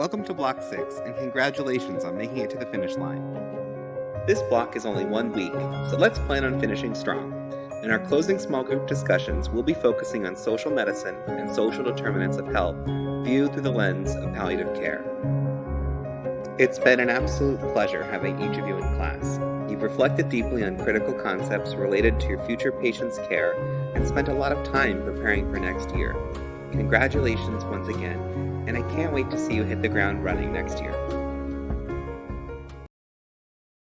Welcome to Block 6, and congratulations on making it to the finish line. This block is only one week, so let's plan on finishing strong. In our closing small group discussions, we'll be focusing on social medicine and social determinants of health viewed through the lens of palliative care. It's been an absolute pleasure having each of you in class. You've reflected deeply on critical concepts related to your future patient's care and spent a lot of time preparing for next year. Congratulations once again, and I can't wait to see you hit the ground running next year.